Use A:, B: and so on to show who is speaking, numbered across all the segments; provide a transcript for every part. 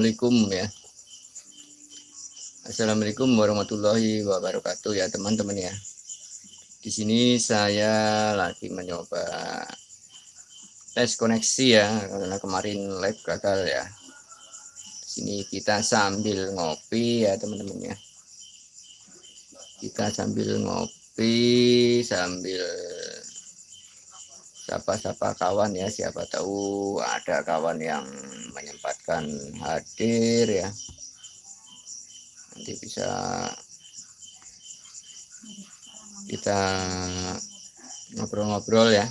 A: Assalamualaikum ya. Assalamualaikum warahmatullahi wabarakatuh ya teman-teman ya. Di sini saya lagi mencoba tes koneksi ya karena kemarin live gagal ya. Di sini kita sambil ngopi ya teman-teman ya. Kita sambil ngopi sambil sapa-sapa kawan ya siapa tahu ada kawan yang menyempatkan hadir ya. Nanti bisa kita ngobrol-ngobrol ya.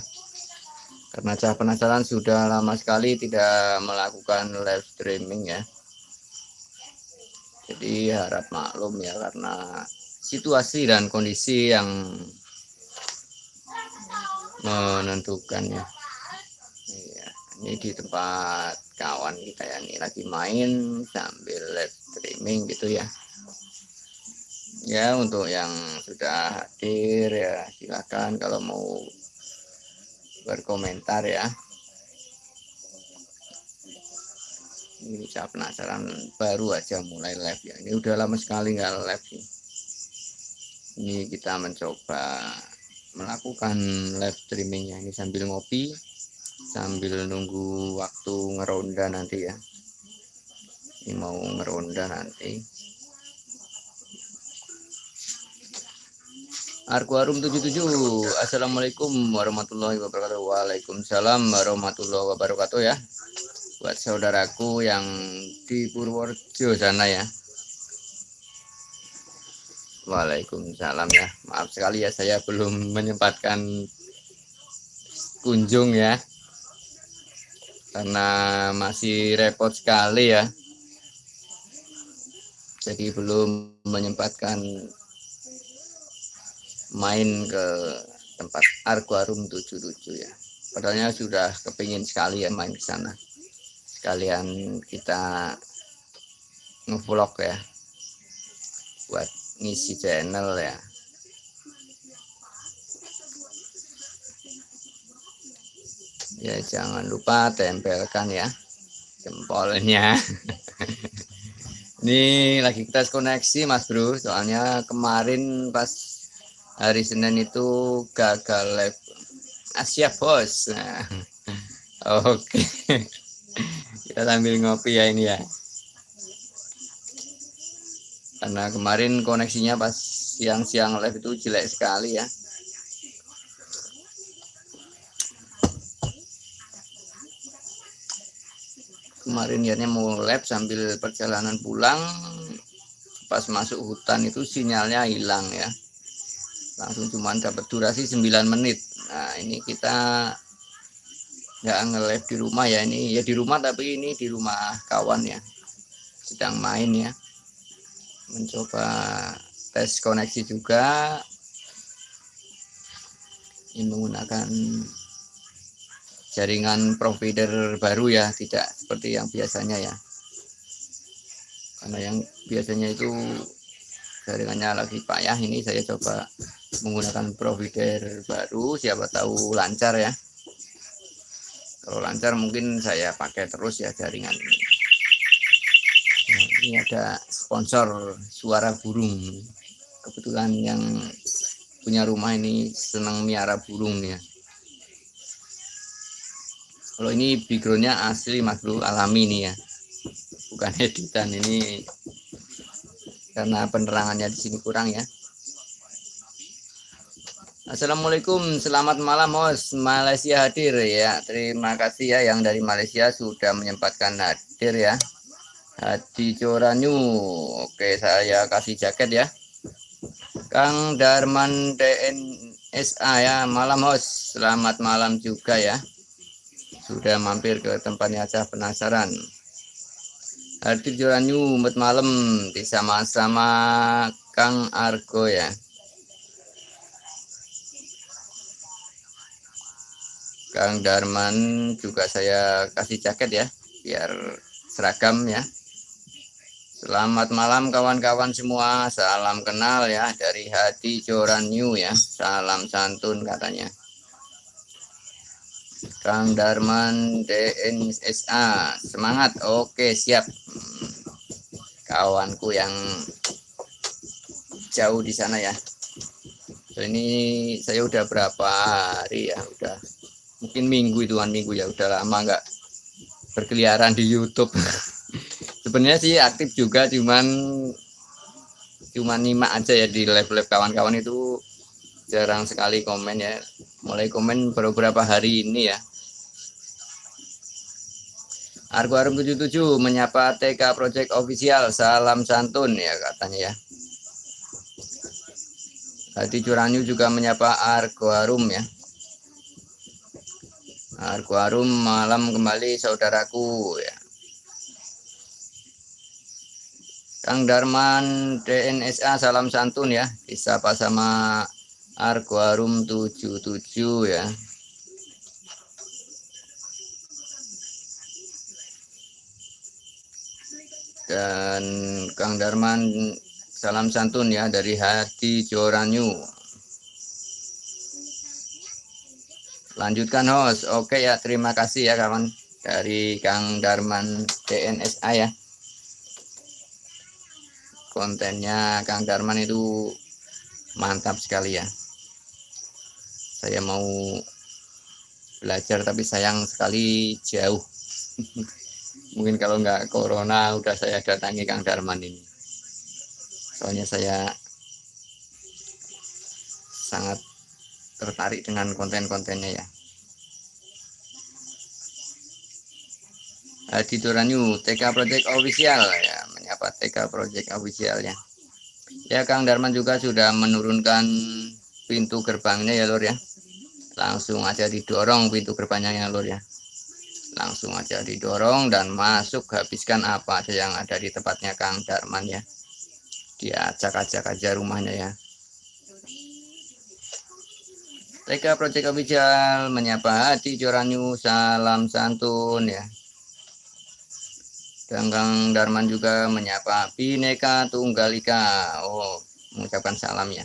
A: Karena saya penasaran sudah lama sekali tidak melakukan live streaming ya. Jadi harap maklum ya karena situasi dan kondisi yang menentukannya. Iya, ini di tempat kawan kita ya ini lagi main sambil live streaming gitu ya. Ya untuk yang sudah hadir ya silakan kalau mau berkomentar ya. Ini saya penasaran baru aja mulai live ya. Ini udah lama sekali nggak live ini kita mencoba melakukan live streamingnya ini sambil ngopi sambil nunggu waktu ngeronda nanti ya. Ini mau ngeronda nanti. Arkuarum 77 Assalamualaikum warahmatullahi wabarakatuh. Waalaikumsalam warahmatullahi wabarakatuh ya. Buat saudaraku yang di Purworejo sana ya Waalaikumsalam ya. Maaf sekali ya saya belum menyempatkan kunjung ya. Karena masih repot sekali ya. Jadi belum menyempatkan main ke tempat Arkuarum 77 ya. Padahal sudah kepingin sekali ya main ke sana. Sekalian kita ngevlog ya. Buat ngisi channel ya. Ya jangan lupa tempelkan ya jempolnya. Ini lagi kita koneksi mas bro. Soalnya kemarin pas hari Senin itu gagal live Asia ah, bos. Nah, oke. Kita sambil ngopi ya ini ya karena kemarin koneksinya pas siang-siang live itu jelek sekali ya. Kemarin niatnya mau live sambil perjalanan pulang pas masuk hutan itu sinyalnya hilang ya. Langsung cuma dapat durasi 9 menit. Nah ini kita nggak nge-live di rumah ya. Ini ya di rumah tapi ini di rumah kawan ya. Sedang main ya mencoba tes koneksi juga. Ini menggunakan jaringan provider baru ya tidak seperti yang biasanya ya. Karena yang biasanya itu jaringannya lagi payah ini saya coba menggunakan provider baru siapa tahu lancar ya. Kalau lancar mungkin saya pakai terus ya jaringan ini ini ada sponsor suara burung. Kebetulan yang punya rumah ini senang miara burung ya. Kalau ini backgroundnya asli bro alami nih ya. Bukan editan ini karena penerangannya di sini kurang ya. Assalamualaikum, selamat malam Mos Malaysia hadir ya. Terima kasih ya yang dari Malaysia sudah menyempatkan hadir ya. Hadi Coranyu. Oke, saya kasih jaket ya. Kang Darman DNSA ya, malam host. Selamat malam juga ya. Sudah mampir ke tempatnya aja penasaran. Hadi Coranyu, umat malam sama-sama Kang Argo ya. Kang Darman juga saya kasih jaket ya, biar seragam ya. Selamat malam kawan-kawan semua. Salam kenal ya dari hati Joran New ya. Salam santun katanya. Kang Darman DNSA semangat. Oke siap. Kawanku yang jauh di sana ya. Ini saya udah berapa hari ya udah. Mungkin minggu ituan minggu ya. Udah lama nggak berkeliaran di YouTube sebenarnya sih aktif juga cuman cuman nyimak aja ya di live-live kawan-kawan itu jarang sekali komen ya. Mulai komen beberapa hari ini ya. Argo Arum 77 menyapa TK Project Official salam santun ya katanya ya. Hati Curanyu juga menyapa Argo Arum ya. Argo Arum malam kembali saudaraku ya Kang Darman DNSA salam santun ya. Disapa sama Argo Arum 77 ya. Dan Kang Darman salam santun ya dari hati Joranyu. Lanjutkan host oke ya terima kasih ya kawan dari Kang Darman DNSA ya kontennya. Kang Darman itu mantap sekali ya. Saya mau belajar tapi sayang sekali jauh. Mungkin kalau nggak corona udah saya datangi Kang Darman ini. Soalnya saya sangat tertarik dengan konten-kontennya ya. Di Turanyu TK Project Official ya menyapa TK Project Official ya ya Kang Darman juga sudah menurunkan pintu gerbangnya ya Lur ya. Langsung aja didorong pintu gerbangnya ya Lur ya. Langsung aja didorong dan masuk habiskan apa aja yang ada di tempatnya Kang Darman ya. Diacak-acak aja rumahnya ya. TK Project Official menyapa hati Joranyu salam santun ya dan Kang Darman juga menyapa Bineka Tunggal Ika. Oh mengucapkan salam ya.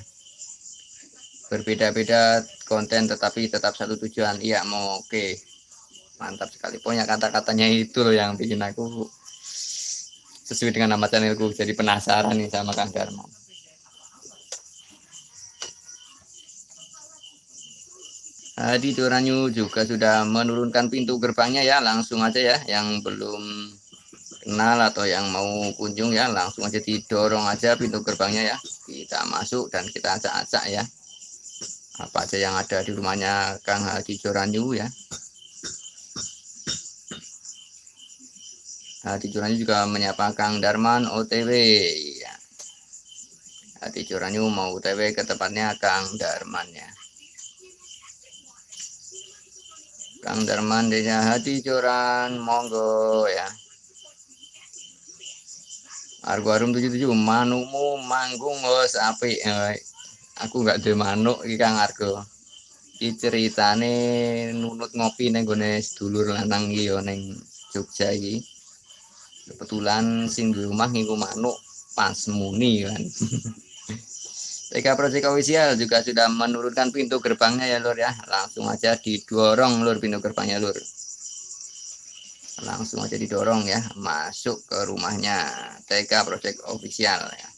A: Berbeda-beda konten tetapi tetap satu tujuan. Iya mau oke. Okay mantap sekali. Pokoknya kata-katanya itu loh yang bikin aku sesuai dengan nama channelku jadi penasaran nih sama Kang Dharma Hadi Turanyu juga sudah menurunkan pintu gerbangnya ya langsung aja ya yang belum kenal atau yang mau kunjung ya langsung aja didorong aja pintu gerbangnya ya kita masuk dan kita acak-acak ya apa aja yang ada di rumahnya Kang Hadi Joranyu ya Hati Curanyu juga menyapa Kang Darman OTW. Ya. Hati Curanyu mau OTW ke tempatnya Kang Darman ya. Kang Darman desa Hati Curan monggo ya. Argo Arum 77 manumu manggung bos api eh, aku nggak ada manuk iki Kang Argo. Iki nunut ngopi ning gone sedulur lanang iki ya ning Jogja iki. Kebetulan sing di rumah manuk pas muni kan. TK Project Official juga sudah menurunkan pintu gerbangnya ya lur ya. Langsung aja didorong lur pintu gerbangnya lur langsung aja didorong ya masuk ke rumahnya. TK Project Official ya.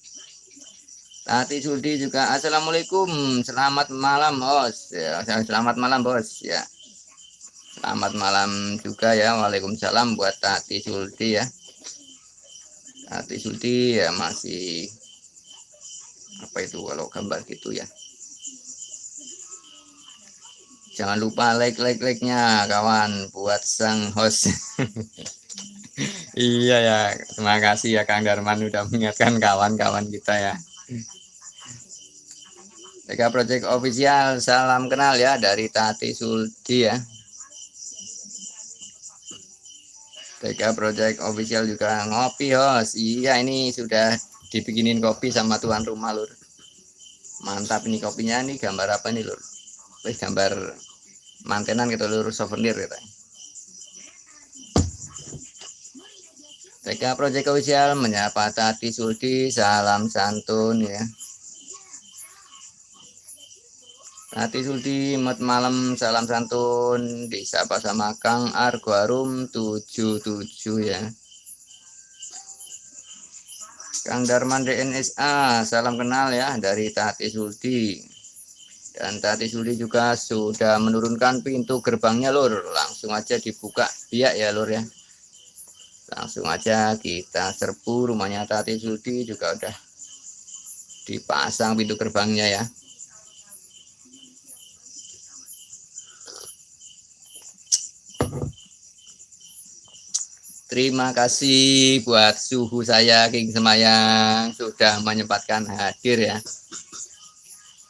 A: Tati Sudi juga Assalamualaikum selamat malam bos. Ya, selamat malam bos. Ya. Selamat malam juga ya Waalaikumsalam buat Tati Sulti ya. Hati Sulti ya masih apa itu kalau gambar gitu ya jangan lupa like like like nya kawan. Buat sang host. Iya ya. Terima kasih ya Kang Darman udah mengingatkan kawan-kawan kita ya. TK Project Official salam kenal ya dari Tati Sulti ya. TK Project Official juga ngopi host. Iya ini sudah dibikinin kopi sama tuan rumah lur. Mantap ini kopinya nih gambar apa nih lur? Wih, gambar mantenan gitu lur souvenir gitu TK Project Official menyapa Tati Sulti salam santun ya Hati Sulti mat malam salam santun disapa sama Kang Argo Arum 77 ya. Kang Darman DNSA salam kenal ya dari Tati Sulti. Dan Tati Sulti juga sudah menurunkan pintu gerbangnya lur. Langsung aja dibuka biak ya lur ya. Langsung aja kita serbu rumahnya Tati Sulti juga udah dipasang pintu gerbangnya ya. Terima kasih buat suhu saya King Semayang sudah menyempatkan hadir ya.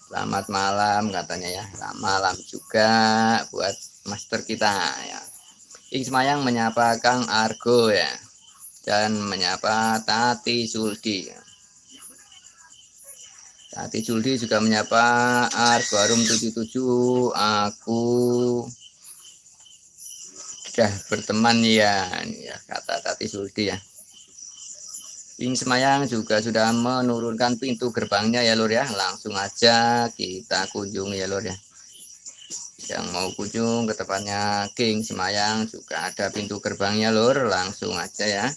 A: Selamat malam katanya ya. Selamat malam juga buat master kita ya. King Semayang menyapa Kang Argo ya. Dan menyapa Tati Suldi. Tati Suldi juga menyapa Argo Arum 77. Aku sudah berteman ya, ya kata Tati Sulti ya. Ing Semayang juga sudah menurunkan pintu gerbangnya ya lur ya. Langsung aja kita kunjungi ya lur ya. Yang mau kunjung ke tempatnya King Semayang juga ada pintu gerbangnya lur. Langsung aja ya.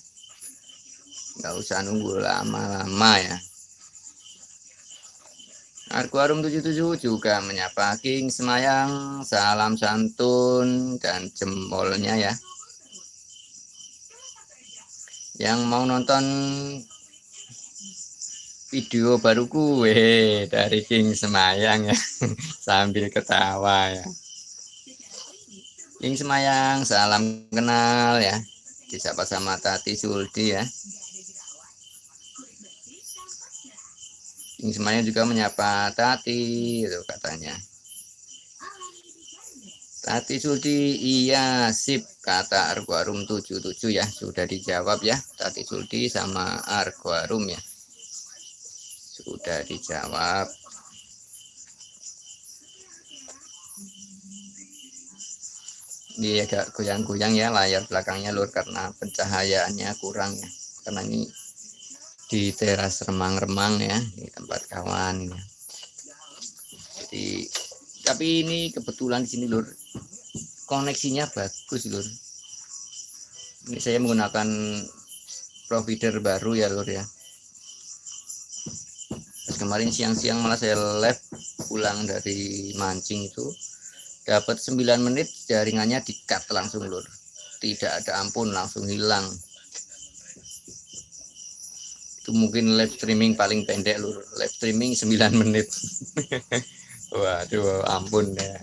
A: Nggak usah nunggu lama-lama ya. Arkuarum 77 juga menyapa King Semayang, salam santun dan jempolnya ya. Yang mau nonton video baru gue dari King Semayang ya, sambil ketawa ya. King Semayang, salam kenal ya, disapa sama Tati Suldi ya. Ini semuanya juga menyapa Tati itu katanya. Tati Suldi iya sip kata Arguarum 77 ya sudah dijawab ya. Tati Suldi sama Arguarum ya. Sudah dijawab. Ini agak goyang-goyang ya layar belakangnya lur karena pencahayaannya kurang ya. Karena ini di teras remang-remang ya di tempat kawan ya. jadi tapi ini kebetulan di sini lur. Koneksinya bagus lur. Ini saya menggunakan provider baru ya lur ya. Pas kemarin siang-siang malah saya live pulang dari mancing itu. Dapat 9 menit jaringannya di cut langsung lur. Tidak ada ampun langsung hilang. Itu mungkin live streaming paling pendek lur. Live streaming 9 menit waduh ampun ya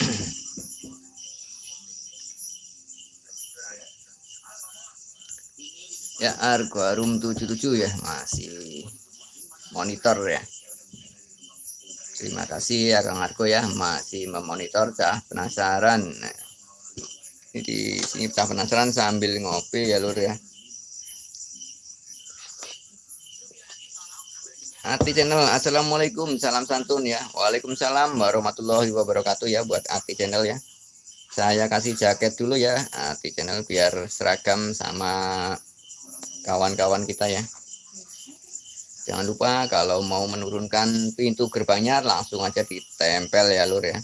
A: ya Argo Arum 77 ya masih monitor ya. Terima kasih ya Kang Argo ya masih memonitor cah penasaran. Nah, di sini cah penasaran sambil ngopi ya Lur ya. Ati channel Assalamualaikum salam santun ya Waalaikumsalam warahmatullahi wabarakatuh ya buat Ati channel ya saya kasih jaket dulu ya Ati channel biar seragam sama kawan-kawan kita ya Jangan lupa kalau mau menurunkan pintu gerbangnya langsung aja ditempel ya lur ya.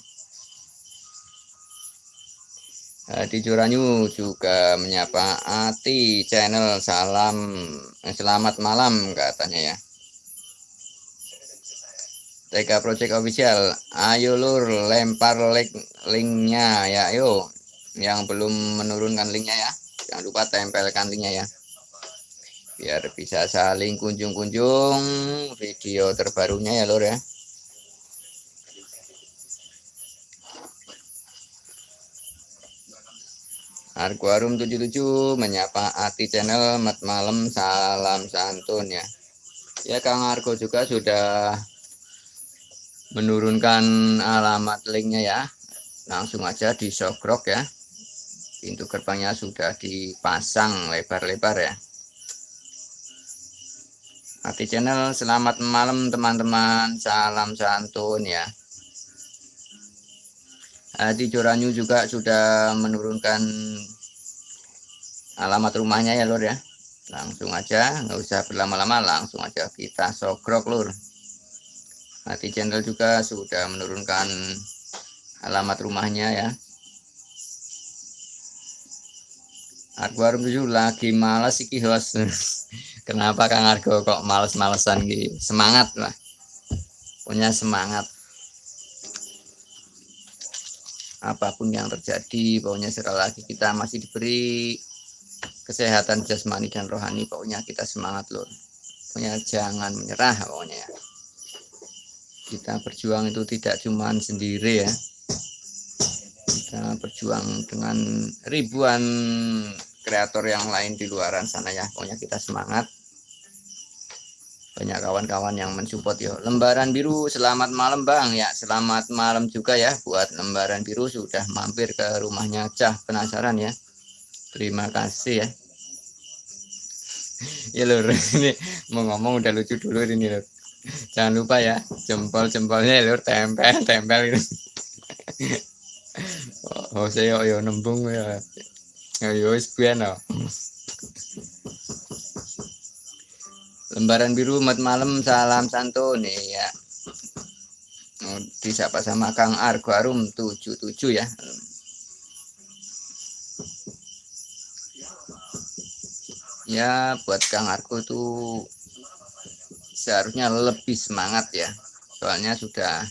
A: Di Juranyu juga menyapa Ati channel. Salam eh, selamat malam katanya ya. TK Project Official, ayo lur lempar link linknya ya, ayo. Yang belum menurunkan linknya ya, jangan lupa tempelkan linknya ya. Biar bisa saling kunjung-kunjung video terbarunya ya lor ya Arguarum 77 menyapa Ati channel mat malam salam santun ya. Ya Kang Argo juga sudah menurunkan alamat linknya ya. Langsung aja di sogrok ya. Pintu gerbangnya sudah dipasang lebar-lebar ya. Hati channel selamat malam teman-teman. Salam santun ya Hati Joranyu juga sudah menurunkan alamat rumahnya ya lor ya. Langsung aja nggak usah berlama-lama langsung aja kita sogrok lur. Hati channel juga sudah menurunkan alamat rumahnya ya. Harus tujuh lagi malas iki host kenapa Kang Argo kok males-malesan gitu semangat lah punya semangat apa pun yang terjadi pokoknya sekali lagi kita masih diberi kesehatan jasmani dan rohani pokoknya kita semangat loh pokoknya jangan menyerah pokoknya ya. kita berjuang itu tidak cuma sendiri ya. Kita berjuang dengan ribuan kreator yang lain di luaran sana ya. Pokoknya kita semangat banyak kawan-kawan yang mensupport ya lembaran biru selamat malam bang. Ya selamat malam juga ya buat lembaran biru sudah mampir ke rumahnya Cah. Penasaran ya? Terima kasih ya. Ya lur ini mau ngomong udah lucu dulu ini lur. Jangan lupa ya jempol jempolnya lur tempel tempel gitu oh saya yo nembung ya. Yo wis lembaran biru mat malam salam santun. Ya oh, disapa sama Kang Argo Arum 77 ya. Ya buat Kang Arko itu seharusnya lebih semangat ya. Soalnya sudah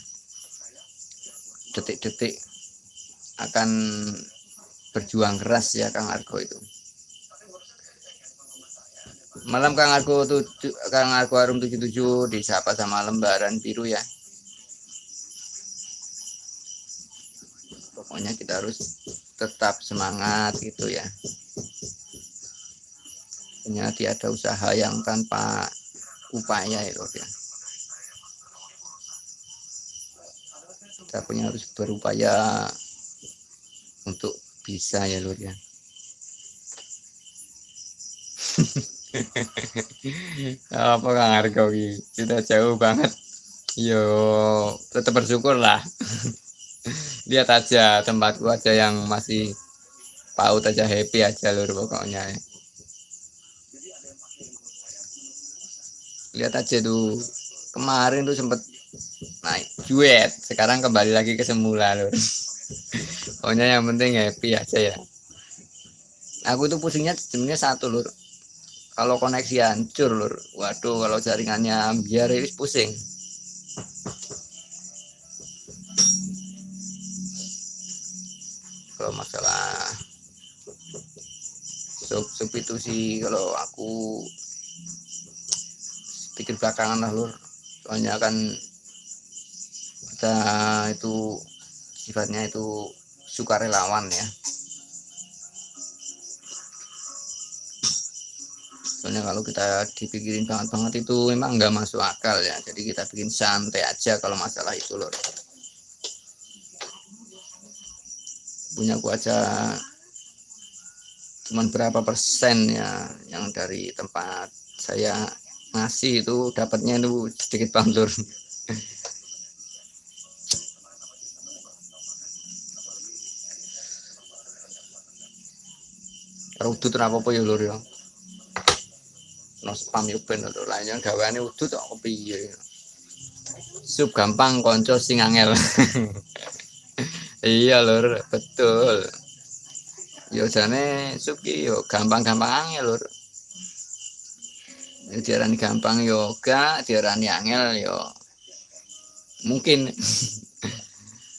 A: detik-detik akan berjuang keras ya Kang Argo itu malam Kang Argo tujuh, Kang Argo Arum 77 disapa sama lembaran biru ya pokoknya kita harus tetap semangat gitu ya Artinya tiada usaha yang tanpa upaya ya Lord ya. Kita punya harus berupaya untuk bisa ya Lord ya. apa kang harga kita jauh banget. Yo tetap bersyukur lah. Lihat aja tempatku aja yang masih paut aja happy aja lur pokoknya. Ya. lihat aja tuh kemarin tuh sempet naik duet sekarang kembali lagi ke semula lur. Pokoknya yang penting happy aja ya. Aku tuh pusingnya sebenarnya satu lur kalau koneksi hancur lur. Waduh kalau jaringannya biar ini pusing. Kalau masalah sub sub itu sih kalau aku pikir belakangan lah lur. Soalnya kan kita itu sifatnya itu sukarelawan ya soalnya kalau kita dipikirin banget-banget itu memang nggak masuk akal ya. Jadi kita bikin santai aja kalau masalah itu lor punya ku aja cuman berapa persen ya yang dari tempat saya ngasih itu dapatnya itu sedikit bantur udut apa apa ya lur ya no spam yo ben lho. Lainnya gaweane udut kok piye? Sub gampang konco sing angel. Iya lur betul. Yo jane sub ki yo gampang-gampang angel lur diarani gampang yoga diarani angel yo mungkin.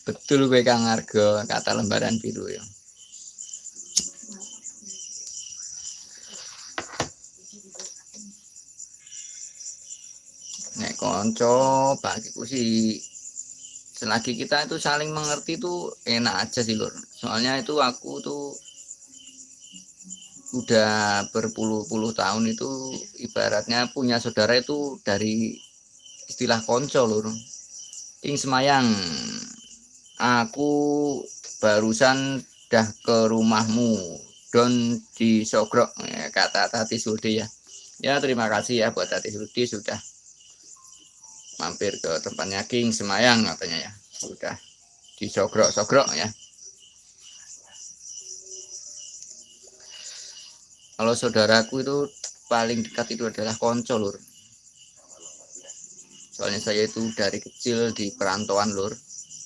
A: Betul gue kang argo kata lembaran biru ya konco bagiku sih. Selagi kita itu saling mengerti tuh enak aja sih lur. Soalnya itu aku tuh udah berpuluh-puluh tahun itu ibaratnya punya saudara itu dari istilah konco lur. Ing semayang aku barusan dah ke rumahmu don di sogrok ya, kata Tati Sudi ya. Ya terima kasih ya buat Tati Sudi sudah mampir ke tempatnya King Semayang katanya ya. Sudah di sogrok-sogrok ya. Kalau saudaraku itu paling dekat itu adalah konco lur. Soalnya saya itu dari kecil di perantauan lur.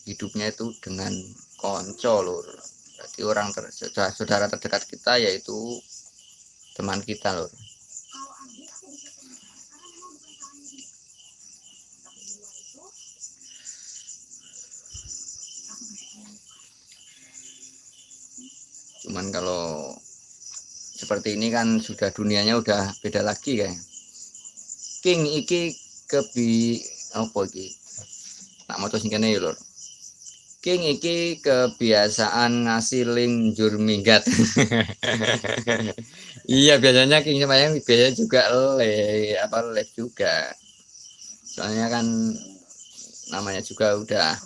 A: Hidupnya itu dengan konco lur. Jadi orang ter, saudara terdekat kita yaitu teman kita lur cuman kalau seperti ini kan sudah dunianya udah beda lagi kayak. King iki kebi apa iki? Nak moto sing kene ya lur. King iki kebiasaan ngasih link jur minggat. Iya biasanya king semayang biasanya juga le apa live juga. Soalnya kan namanya juga udah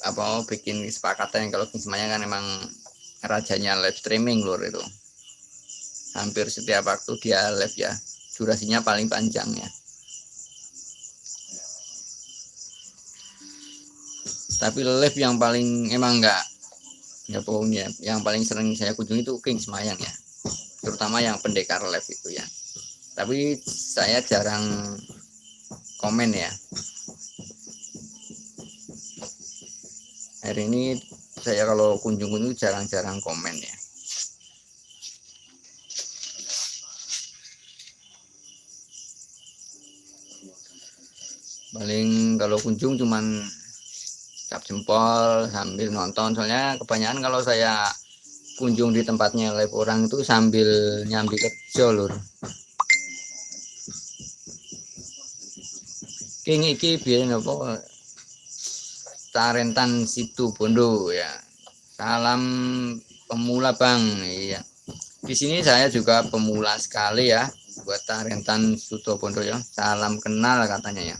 A: apa bikin kesepakatan kalau semayang kan emang rajanya live streaming lur itu. Hampir setiap waktu dia live ya. Durasinya paling panjang ya. Tapi live yang paling emang enggak ya. Pokoknya yang paling sering saya kunjungi itu King Semayang ya. Terutama yang pendekar live itu ya. Tapi saya jarang komen ya hari ini saya kalau kunjung-kunjung jarang-jarang komen ya. Paling kalau kunjung cuman cap jempol sambil nonton. Soalnya kebanyakan kalau saya kunjung di tempatnya live orang itu sambil nyambi kerja lur. King iki biar apa Tarentan situ Bondo ya. Salam pemula bang. Iya. Di sini saya juga pemula sekali ya buat Tarentan Suto Bondo ya. Salam kenal katanya ya.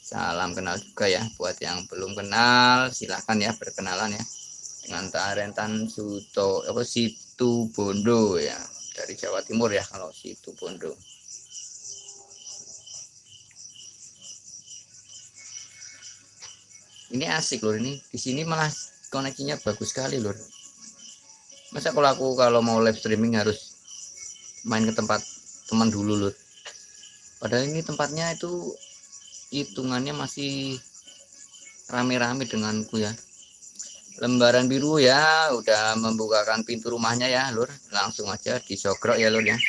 A: Salam kenal juga ya. Buat yang belum kenal silahkan ya berkenalan ya dengan Tarentan Suto apa Situ Bondo ya. Dari Jawa Timur ya kalau Situ Bondo. Ini asik loh ini di sini malah koneksinya bagus sekali loh. Masa kalau aku kalau mau live streaming harus main ke tempat teman dulu loh. Padahal ini tempatnya itu hitungannya masih rame-rame denganku ya. Lembaran biru ya. Udah membukakan pintu rumahnya ya lur. Langsung aja disogrok ya lur ya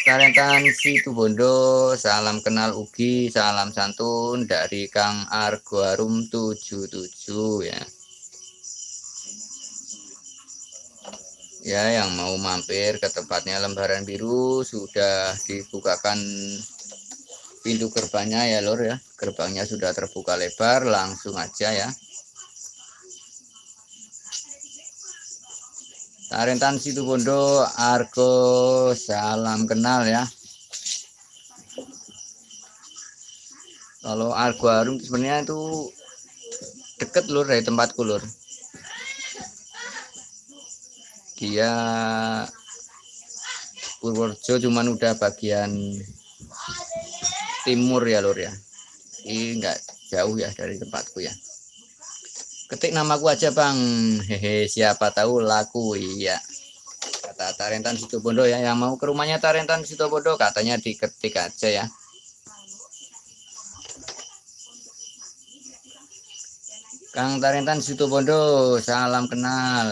A: Karentan Situ Bondo salam kenal Ugi salam santun dari Kang Argoarum 77 ya. Ya yang mau mampir ke tempatnya lembaran biru sudah dibukakan pintu gerbangnya ya lor ya. Gerbangnya sudah terbuka lebar langsung aja ya Tarentan Situ Bondo Argo salam kenal ya. Kalau Argo Arum sebenarnya itu deket lur dari tempatku lur. Dia Purworejo cuman udah bagian timur ya lur ya. Ini enggak jauh ya dari tempatku ya ketik namaku aja bang. Hehe siapa tahu laku iya. Kata Tarentan Situbondo ya yang mau ke rumahnya Tarentan Situbondo katanya diketik aja ya. Kang Tarentan Situbondo salam kenal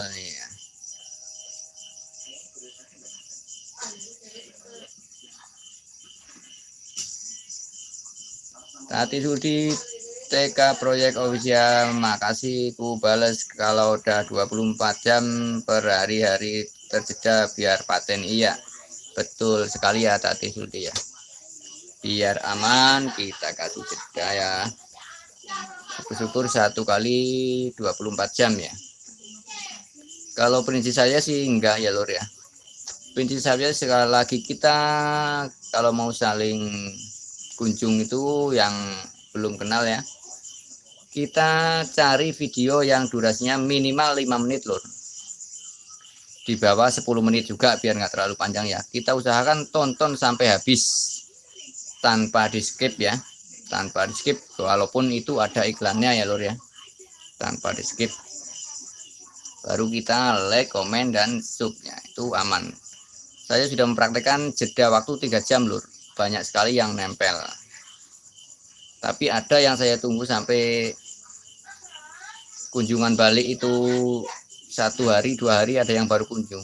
A: Tati Sudi TK Proyek Official. Makasih ku bales kalau udah 24 jam per hari-hari terjeda biar paten iya. Betul sekali ya Tati Sudi ya. Biar aman kita kasih jeda ya. Syukur satu kali 24 jam ya. Kalau prinsip saya sih enggak ya lor ya. Prinsip saya sekali lagi kita kalau mau saling kunjung itu yang belum kenal ya kita cari video yang durasinya minimal 5 menit lor di bawah 10 menit juga biar nggak terlalu panjang ya. Kita usahakan tonton sampai habis tanpa di skip ya. Tanpa di skip walaupun itu ada iklannya ya lor ya. Tanpa di skip baru kita like komen dan subnya itu aman. Saya sudah mempraktekkan jeda waktu tiga jam lur. Banyak sekali yang nempel tapi ada yang saya tunggu sampai kunjungan balik itu satu hari dua hari ada yang baru kunjung.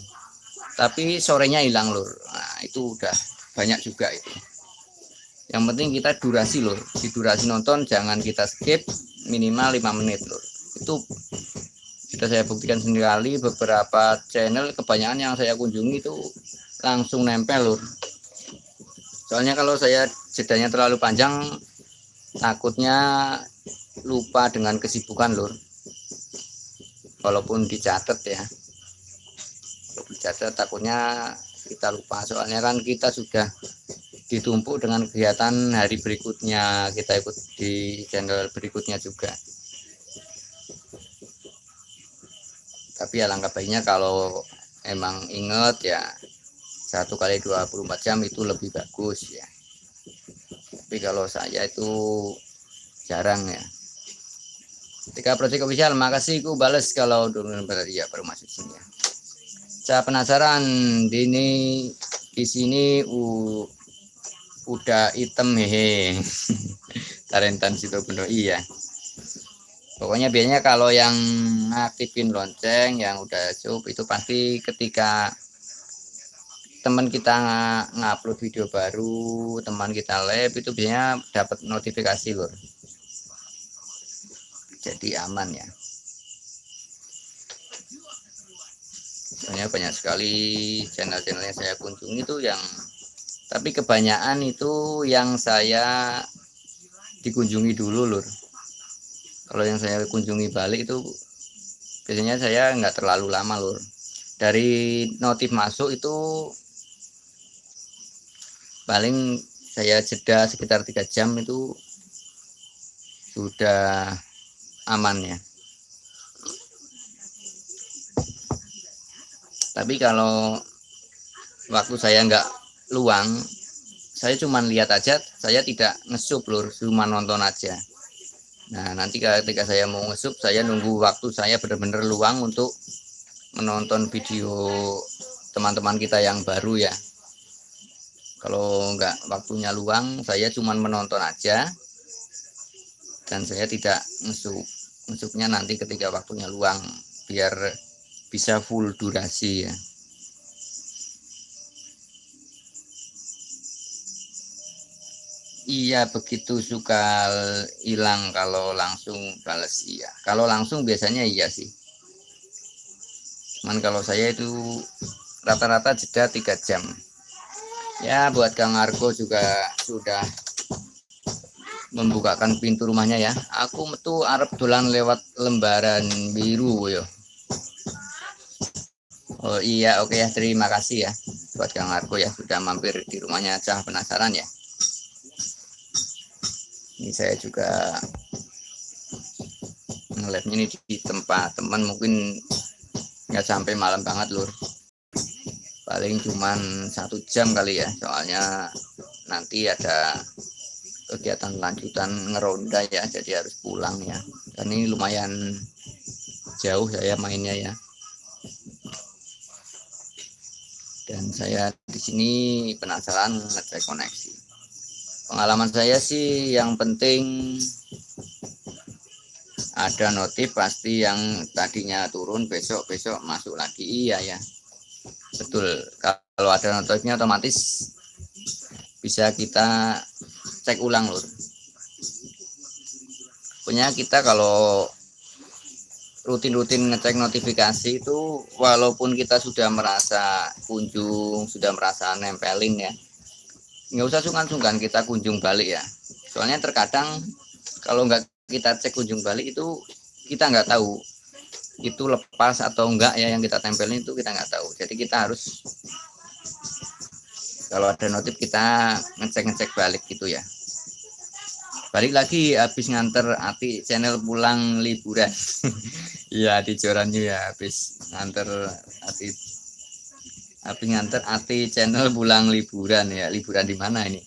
A: Tapi sorenya hilang lur. Nah itu udah banyak juga itu. Yang penting kita durasi lur. Di durasi nonton jangan kita skip minimal 5 menit lur. Itu sudah saya buktikan sendiri. Beberapa channel kebanyakan yang saya kunjungi itu langsung nempel lur. Soalnya kalau saya jedanya terlalu panjang takutnya lupa dengan kesibukan lur. Walaupun dicatat ya. Dicatat takutnya kita lupa. Soalnya kan kita sudah ditumpuk dengan kegiatan hari berikutnya. Kita ikut di channel berikutnya juga. Tapi alangkah baiknya kalau emang inget ya satu kali 24 jam itu lebih bagus ya tapi kalau saya itu jarang ya Ketika project official, makasih ku bales kalau dulu berarti ya baru masuk sini ya. Saya penasaran ini di sini u, udah item hehe. Tarentan situ bener iya. Pokoknya biasanya kalau yang aktifin lonceng yang udah sub itu pasti ketika teman kita ngupload video baru, teman kita live itu biasanya dapat notifikasi loh jadi aman ya. Soalnya banyak sekali channel-channel yang saya kunjungi itu yang tapi kebanyakan itu yang saya dikunjungi dulu lur. Kalau yang saya kunjungi balik itu biasanya saya nggak terlalu lama lur. Dari notif masuk itu paling saya jeda sekitar tiga jam itu sudah aman ya. Tapi kalau waktu saya nggak luang saya cuma lihat aja saya tidak ngesup lur cuma nonton aja. Nah nanti ketika saya mau ngesup saya nunggu waktu saya benar-benar luang untuk menonton video teman-teman kita yang baru ya kalau nggak waktunya luang saya cuma menonton aja. Dan saya tidak ngesuk ngesuknya nanti ketika waktunya luang biar bisa full durasi ya. Iya begitu suka hilang kalau langsung balas iya. Kalau langsung biasanya iya sih. Cuman kalau saya itu rata-rata jeda tiga jam ya buat Kang Argo juga sudah membukakan pintu rumahnya ya. Aku metu Arab dolan lewat lembaran biru yo. Oh iya oke ya. Terima kasih ya buat Kang Argo ya sudah mampir di rumahnya. Cah penasaran ya? Ini saya juga ngeliatnya ini di tempat teman mungkin nggak sampai malam banget lur paling cuman satu jam kali ya soalnya nanti ada kegiatan lanjutan ngeronda ya jadi harus pulang ya. Dan ini lumayan jauh saya mainnya ya. Dan saya di sini penasaran ngecek koneksi. Pengalaman saya sih yang penting ada notif pasti yang tadinya turun besok besok masuk lagi. Iya ya betul. Kalau ada notifnya otomatis bisa kita cek ulang lur. Punya kita kalau rutin-rutin ngecek notifikasi itu walaupun kita sudah merasa kunjung sudah merasa nempelin ya nggak usah sungkan-sungkan kita kunjung balik ya. Soalnya terkadang kalau nggak kita cek kunjung balik itu kita nggak tahu itu lepas atau enggak ya yang kita tempelin itu kita nggak tahu. Jadi kita harus kalau ada notif kita ngecek-ngecek balik gitu ya. Balik lagi habis nganter Ati channel pulang liburan. Iya di Joranyu ya habis nganter Ati habis nganter Ati channel pulang liburan ya. Liburan di mana ini?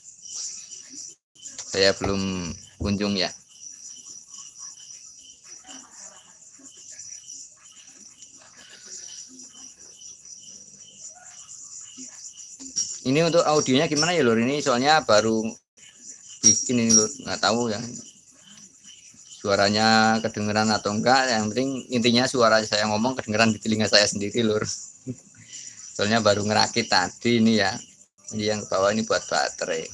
A: Saya belum kunjung ya ini untuk audionya gimana ya lur? Ini soalnya baru bikin ini lur. Nggak tahu ya. Suaranya kedengeran atau enggak. Yang penting intinya suara saya ngomong kedengeran di telinga saya sendiri lur. Soalnya baru ngerakit tadi ini ya. Ini yang bawah ini buat baterai.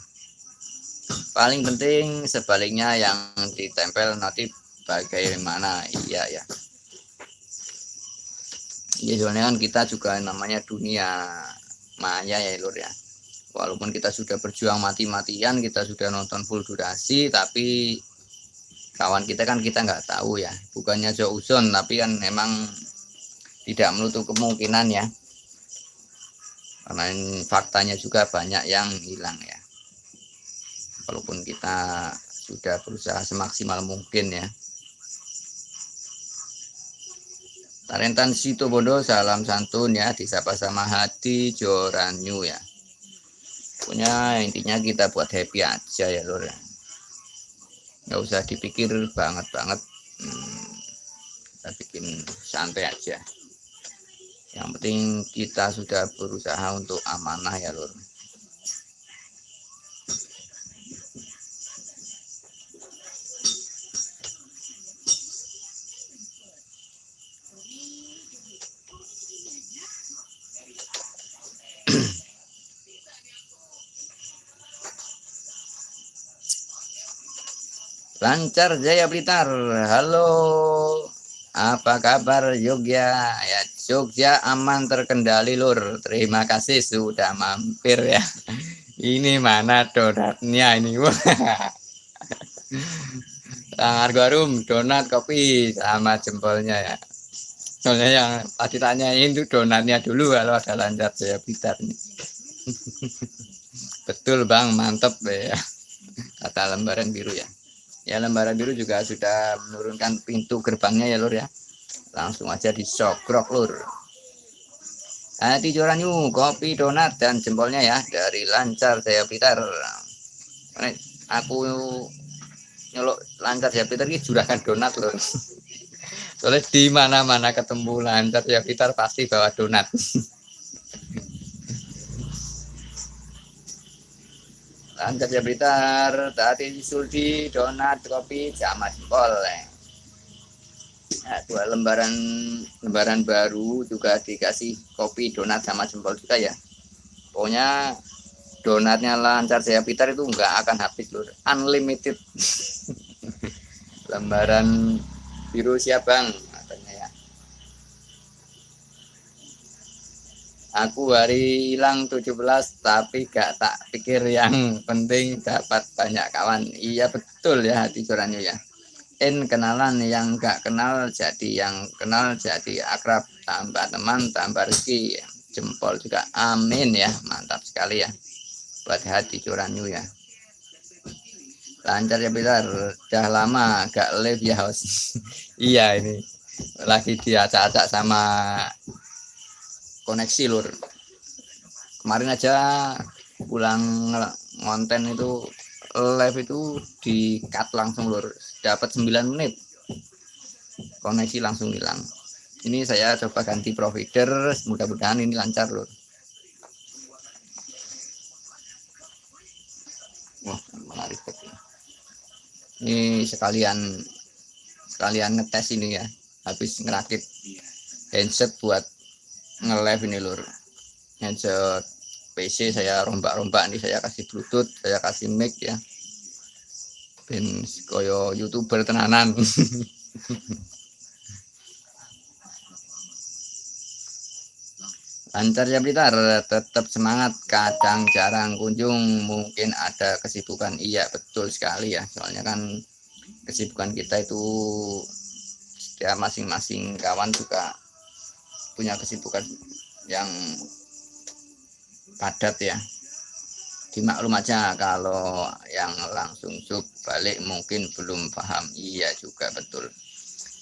A: Paling penting sebaliknya yang ditempel nanti bagaimana. Iya ya. Ya soalnya kan kita juga namanya dunia maya ya lur ya walaupun kita sudah berjuang mati-matian kita sudah nonton full durasi tapi kawan kita kan kita nggak tahu ya. Bukannya jauh tapi kan memang tidak menutup kemungkinan ya. Karena faktanya juga banyak yang hilang ya. Walaupun kita sudah berusaha semaksimal mungkin ya. Tarentan Sito Bondo salam santun ya disapa sama hati Joranyu ya punya intinya kita buat happy aja ya lor nggak usah dipikir banget banget. Hmm, kita bikin santai aja. Yang penting kita sudah berusaha untuk amanah ya lur Lancar Jaya Blitar. Halo. Apa kabar Jogja? Ya, Jogja aman terkendali lur. Terima kasih sudah mampir ya. Ini mana donatnya ini? Tangar garum, donat, kopi sama jempolnya ya. Soalnya yang tadi tanyain itu donatnya dulu kalau ada lancar Jaya Blitar nih. Betul Bang, mantep ya. Kata lembaran biru ya ya lembaran biru juga sudah menurunkan pintu gerbangnya ya lur ya. Langsung aja disogrok lur. Hati joranyu kopi donat dan jempolnya ya dari lancar saya pitar aku nyolok lancar saya pitar ini juragan donat lur. Soalnya di mana mana ketemu lancar saya pitar pasti bawa donat Angkat ya Blitar, tadi Suldi, donat, kopi, sama jempol. Nah, dua lembaran lembaran baru juga dikasih kopi, donat sama jempol juga ya. Pokoknya donatnya lancar saya Blitar itu enggak akan habis loh, unlimited. lembaran biru siap bang aku hari hilang 17 tapi gak tak pikir yang penting dapat banyak kawan. Iya betul ya hati curahnya ya. In kenalan yang gak kenal jadi yang kenal jadi akrab tambah teman tambah rezeki jempol juga. Amin ya mantap sekali ya. Buat hati curahnya ya. Lancar ya Bilar udah lama gak live ya host iya ini. Lagi diacak-acak sama koneksi lur. Kemarin aja pulang ngonten itu live itu di cut langsung lur. Dapat 9 menit. Koneksi langsung hilang. Ini saya coba ganti provider mudah-mudahan ini lancar lur. Wah menarik. Ini sekalian sekalian ngetes ini ya habis ngerakit handset buat nge-live ini lur. Headset PC saya rombak-rombak nih saya kasih bluetooth saya kasih mic ya. Ben koyo youtuber tenanan. Lancar ya Blitar. Tetap semangat kadang jarang kunjung mungkin ada kesibukan. Iya betul sekali ya. Soalnya kan kesibukan kita itu ya masing-masing kawan juga punya kesibukan yang padat ya. Dimaklum aja kalau yang langsung sub balik mungkin belum paham. Iya juga betul.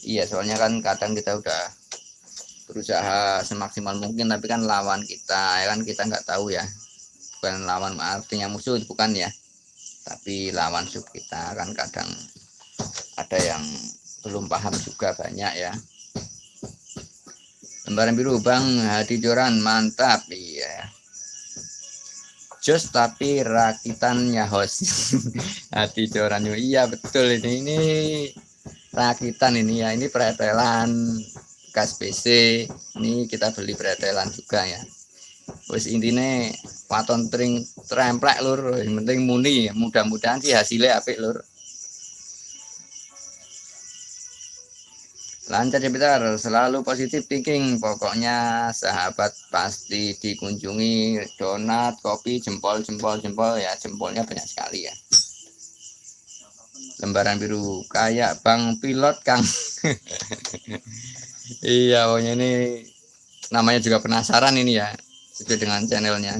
A: Iya soalnya kan kadang kita udah berusaha semaksimal mungkin tapi kan lawan kita ya kan kita nggak tahu ya. Bukan lawan artinya musuh bukan ya. Tapi lawan sub kita kan kadang ada yang belum paham juga banyak ya lembaran biru bang. Hati joran mantap. Iya. Jos tapi rakitannya host hati coranyu iya betul ini. Ini rakitan ini ya. Ini pretelan bekas PC ini kita beli pretelan juga ya. Wis intinya waton tring tremplek lur. Yang penting muni. Mudah-mudahan sih hasilnya apik lur lancar ya Peter selalu positif thinking. Pokoknya sahabat pasti dikunjungi. Donat kopi jempol jempol jempol. Ya jempolnya banyak sekali ya. Lembaran biru. Kayak bang pilot kang. Iya pokoknya ini namanya juga penasaran ini ya. Sesuai dengan channelnya.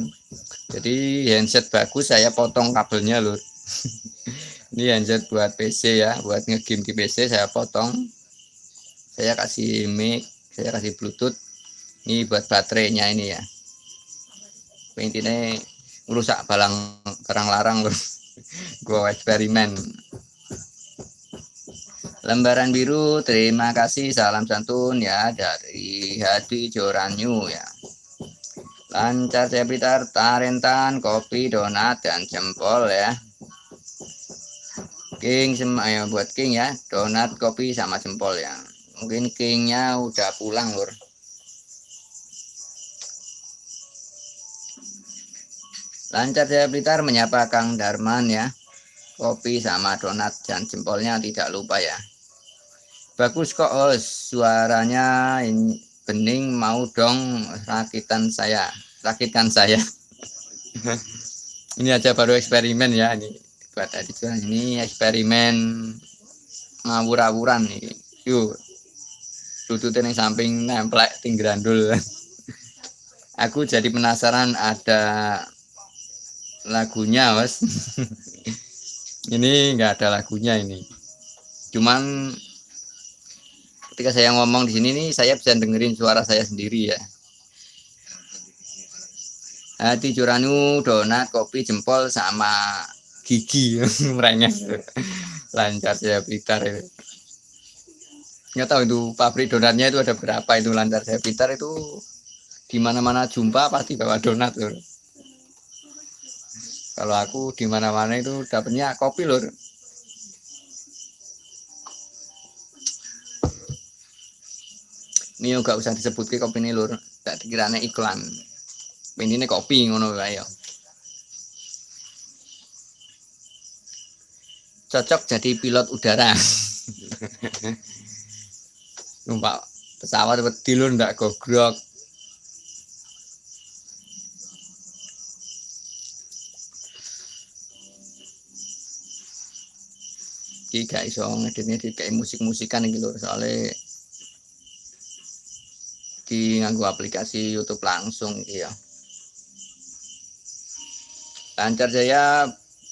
A: Jadi handset bagus saya potong kabelnya lur ini handset buat PC ya. Buat ngegame di PC saya potong saya kasih mic saya kasih bluetooth. Ini buat baterainya ini ya. Intinya merusak balang barang larang loh gua eksperimen. Lembaran biru terima kasih salam santun ya dari hati Joranyu ya. Lancar saya Blitar tarentan kopi donat dan jempol ya. King sama ya buat king ya donat kopi sama jempol ya mungkin kingnya udah pulang lur. Lancar saya Blitar menyapa Kang Darman ya. Kopi sama donat dan jempolnya tidak lupa ya. Bagus kok oh, suaranya bening mau dong rakitan saya. Rakitan saya. Ini aja baru eksperimen ya ini. Buat tadi ini eksperimen ngawur-awuran nih yuk tututnya yang samping nemplek tinggrandul aku jadi penasaran ada lagunya mas. Ini enggak ada lagunya ini. Cuman ketika saya ngomong di sini nih saya bisa dengerin suara saya sendiri ya. Hati curanu donat kopi jempol sama gigi. Merengek lancar saya blitar ya nggak tahu itu pabrik donatnya itu ada berapa itu lancar saya pintar itu di mana-mana jumpa pasti bawa donat lor kalau aku di mana-mana itu dapatnya kopi lor ini juga usah disebut ke kopi ini lur. Tak dikiranya iklan. Ini kopi ngono kayak cocok jadi pilot udara numpak pesawat wedi lho ndak gogrok. Iki gak iso ngeditnya di kayak musik-musikan iki lho soalnya di nganggo aplikasi YouTube langsung iya. Lancar saya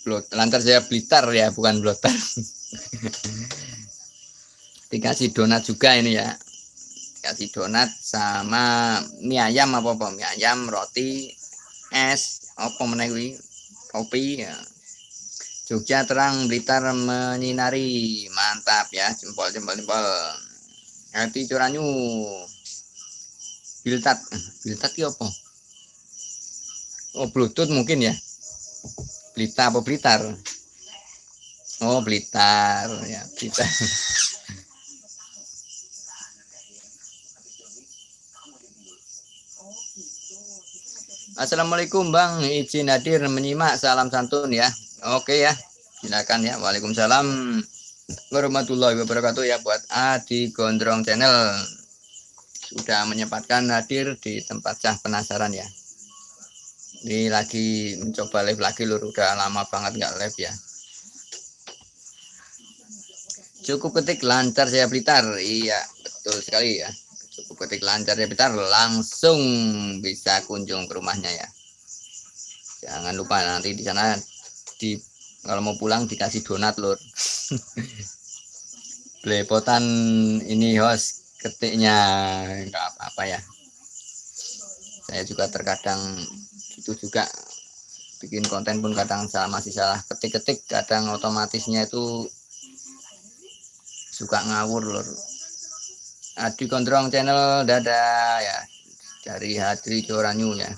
A: lancar saya blitar ya bukan blotar dikasih donat juga ini ya. Dikasih donat sama mie ayam apa apa mie ayam roti es apa menawi kopi ya. Jogja terang Blitar menyinari. Mantap ya jempol jempol jempol hati curanyu. Biltat. Biltat ya apa? Oh bluetooth mungkin ya. Blitar apa Blitar? Oh Blitar ya Blitar Assalamualaikum Bang. Izin hadir menyimak salam santun ya. Oke ya silakan ya. Waalaikumsalam warahmatullahi wabarakatuh ya buat Adi Gondrong channel. Sudah menyempatkan hadir di tempat cah penasaran ya. Ini lagi mencoba live lagi lur udah lama banget nggak live ya. Cukup ketik lancar saya Blitar iya betul sekali ya ketik lancar ya Peter langsung bisa kunjung ke rumahnya ya. Jangan lupa nanti di sana di kalau mau pulang dikasih donat lur. Belepotan ini host ketiknya enggak apa-apa ya. Saya juga terkadang itu juga bikin konten pun kadang salah masih salah ketik-ketik kadang otomatisnya itu suka ngawur lur Adi Gondrong channel dadah ya dari Hadri Joranyu ya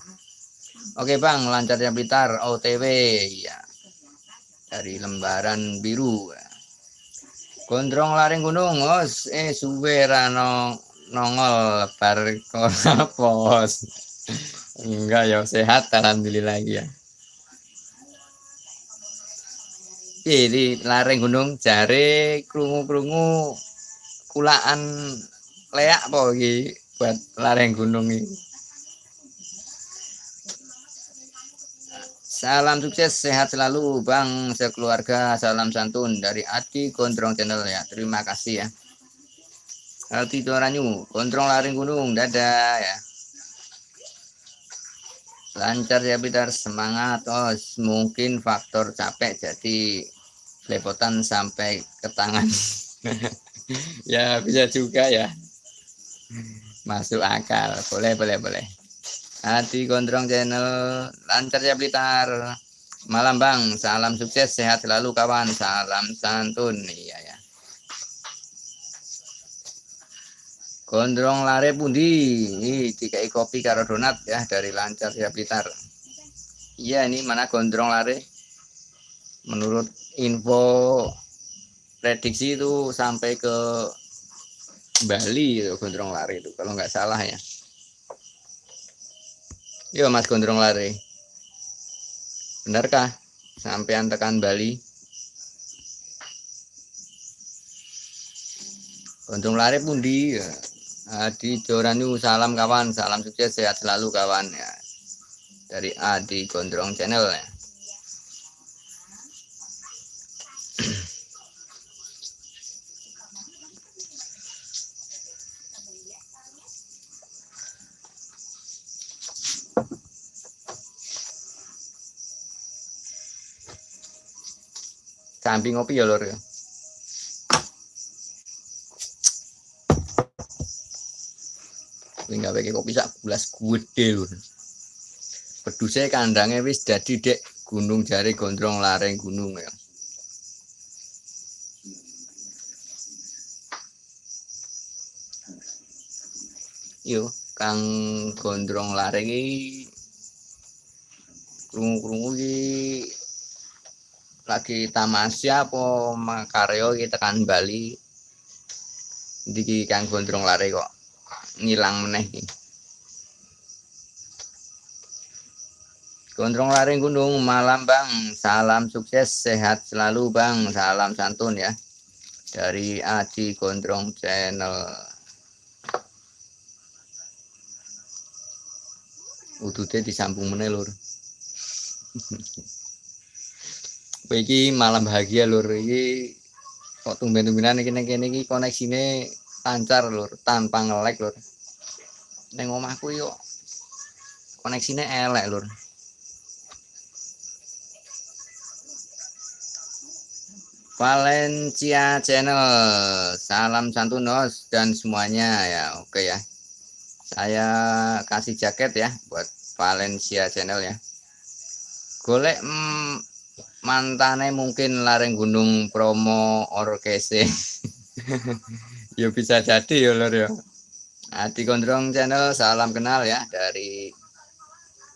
A: Oke bang, lancarnya Blitar OTW ya dari lembaran biru. Gondrong laring gunung, os eh suwe rano nongol bar pos. Enggak ya sehat alhamdulillah ya. Jadi laring gunung jare krungu-krungu kulaan leak apa buat laring gunung ini. Salam sukses, sehat selalu Bang sekeluarga. Salam santun dari Adi Gondrong Channel ya. Terima kasih ya. Adi Toranyu, Gondrong Laring Gunung, dadah ya. Lancar ya Bitar, semangat. Oh, mungkin faktor capek jadi lepotan sampai ke tangan. ya bisa juga ya. Masuk akal. Boleh, boleh, boleh. Hati Gondrong Channel. Lancar ya Blitar. Malam Bang. Salam sukses sehat selalu kawan. Salam santun. Iya ya. Gondrong lare pundi? Tiga kopi karo donat ya dari lancar ya Blitar. Iya ini mana gondrong lare? Menurut info prediksi itu sampai ke Bali itu gondrong lare itu kalau nggak salah ya Yo Mas Gondrong lari. Benarkah sampean tekan Bali? Gondrong lari pundi ya. Adi Joranu salam kawan, salam sukses sehat selalu kawan ya. Dari Adi Gondrong Channel ya. Samping ngopi ya lor ya. Nggak pakai kopi sak gelas gede lur. Pedusnya kandangnya wis jadi dek gunung jari gondrong lareng gunung ya. Yo, Kang Gondrong lareng iki krungu-krungu iki lagi tamasya apa makaryo kita kan Bali. Di kang gondrong lari kok ngilang meneh iki. Gondrong lari gunung malam bang. Salam sukses sehat selalu bang. Salam santun ya. Dari Aji Gondrong channel. Udutnya disambung meneh lur iki malam bahagia lur. Iki kok tumben-tumbenan iki ning kene iki koneksine lancar lur. Tanpa ngelek lur. Ning omahku yo koneksine elek lur. Valencia Channel. Salam santunos dan semuanya. Ya oke ya. Saya kasih jaket ya buat Valencia Channel ya. Golek mm, mantane mungkin lareng gunung promo orkese. Ya bisa jadi ya lor ya. Adi Gondrong channel salam kenal ya dari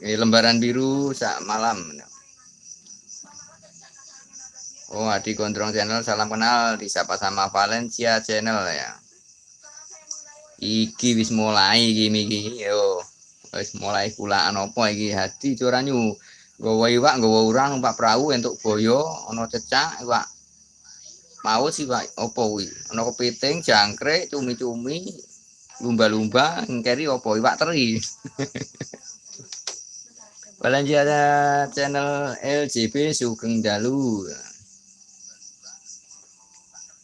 A: lembaran biru saat malam. Oh Adi Gondrong channel salam kenal disapa sama Valencia channel ya. Iki wis mulai gini gini yo. Wis mulai kulaan apa iki hati curanyu Gawa iwak, gawa urang numpak perahu entuk boyo, ana cecak iwak. Mau sih Pak, opo kuwi? Ana kepiting, jangkrik, cumi-cumi, lumba-lumba, ngkeri opo iwak teri. Belanja ada channel LGB Sugeng Dalu.